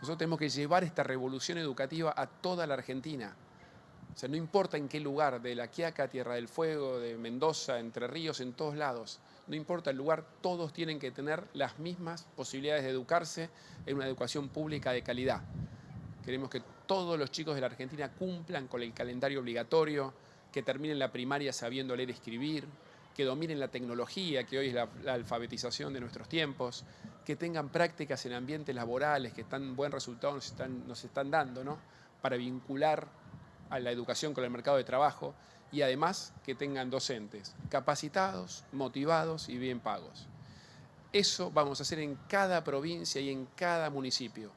Nosotros tenemos que llevar esta revolución educativa a toda la Argentina. O sea, no importa en qué lugar, de La Quiaca, Tierra del Fuego, de Mendoza, Entre Ríos, en todos lados. No importa el lugar, todos tienen que tener las mismas posibilidades de educarse en una educación pública de calidad. Queremos que todos los chicos de la Argentina cumplan con el calendario obligatorio, que terminen la primaria sabiendo leer y escribir, que dominen la tecnología, que hoy es la, alfabetización de nuestros tiempos, que tengan prácticas en ambientes laborales, que tan buen resultado nos están, nos están dando, ¿no? para vincular a la educación con el mercado de trabajo y además que tengan docentes capacitados, motivados y bien pagos. Eso vamos a hacer en cada provincia y en cada municipio.